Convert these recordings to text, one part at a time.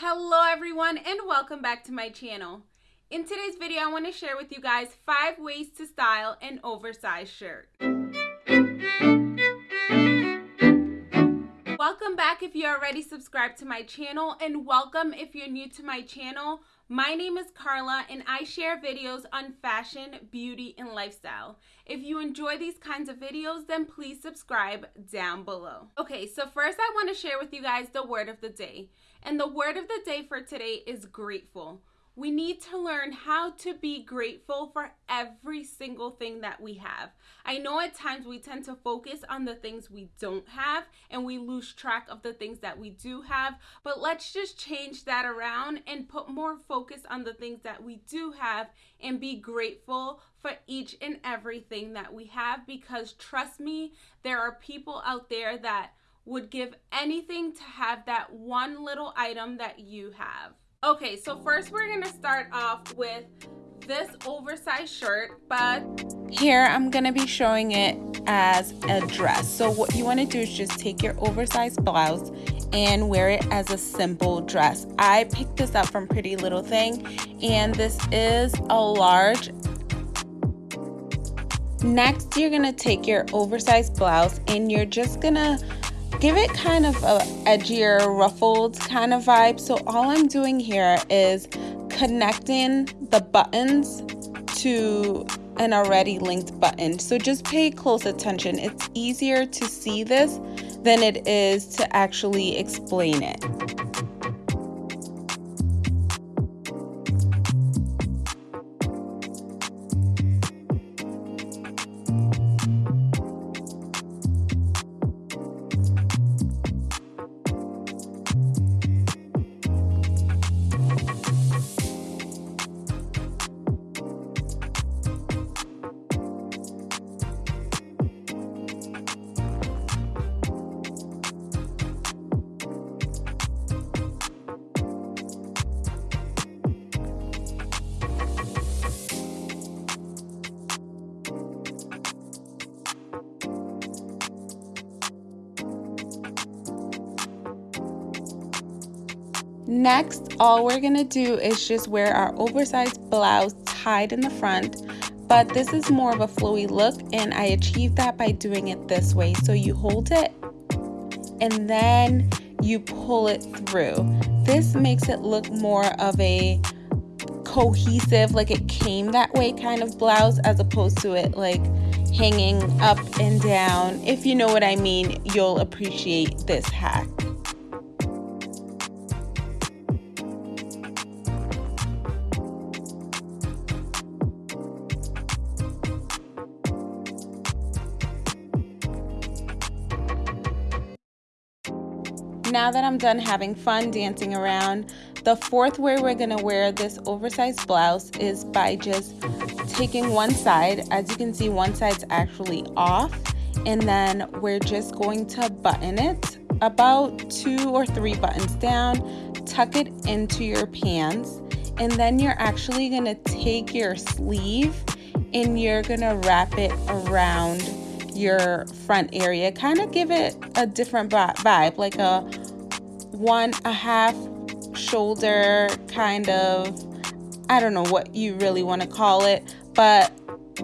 Hello everyone and welcome back to my channel. In today's video, I want to share with you guys five ways to style an oversized shirt. Welcome back if you're already subscribed to my channel and welcome if you're new to my channel. My name is Carla and I share videos on fashion, beauty, and lifestyle. If you enjoy these kinds of videos, then please subscribe down below. Okay, so first I want to share with you guys the word of the day. And the word of the day for today is grateful. We need to learn how to be grateful for every single thing that we have. I know at times we tend to focus on the things we don't have and we lose track of the things that we do have, but let's just change that around and put more focus on the things that we do have and be grateful for each and everything that we have because trust me, there are people out there that would give anything to have that one little item that you have. Okay, so first we're gonna start off with this oversized shirt, but here I'm gonna be showing it as a dress. So what you wanna do is just take your oversized blouse and wear it as a simple dress. I picked this up from Pretty Little Thing and this is a large Next, you're gonna take your oversized blouse and you're just gonna give it kind of a edgier ruffled kind of vibe. So all I'm doing here is connecting the buttons to an already linked button. So just pay close attention. It's easier to see this than it is to actually explain it Next, all we're gonna do is just wear our oversized blouse tied in the front, but this is more of a flowy look and I achieved that by doing it this way. So you hold it and then you pull it through. This makes it look more of a cohesive, like it came that way kind of blouse as opposed to it like hanging up and down. If you know what I mean, you'll appreciate this hack. Now that I'm done having fun dancing around, the fourth way we're gonna wear this oversized blouse is by just taking one side. As you can see, one side's actually off. And then we're just going to button it about two or three buttons down, tuck it into your pants. And then you're actually gonna take your sleeve and you're gonna wrap it around your front area kind of give it a different vibe like a one a half shoulder kind of I don't know what you really want to call it but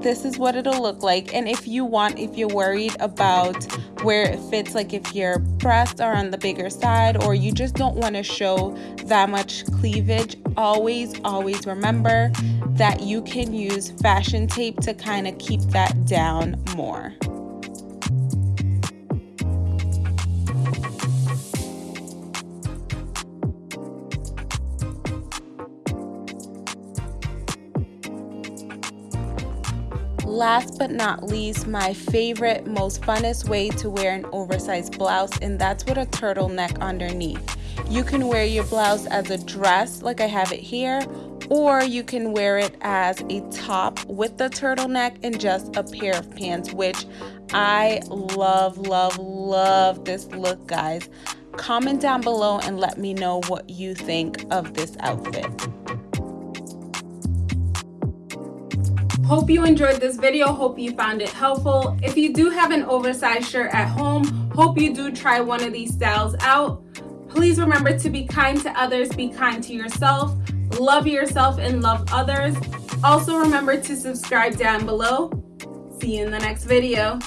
this is what it'll look like. And if you want if you're worried about where it fits like if your breasts are on the bigger side or you just don't want to show that much cleavage always always remember that you can use fashion tape to kind of keep that down more Last but not least, my favorite, most funnest way to wear an oversized blouse, and that's with a turtleneck underneath. You can wear your blouse as a dress, like I have it here, or you can wear it as a top with the turtleneck and just a pair of pants, which I love, love, love this look, guys. Comment down below and let me know what you think of this outfit. Hope you enjoyed this video. Hope you found it helpful. If you do have an oversized shirt at home, hope you do try one of these styles out. Please remember to be kind to others, be kind to yourself, love yourself, and love others. Also, remember to subscribe down below. See you in the next video.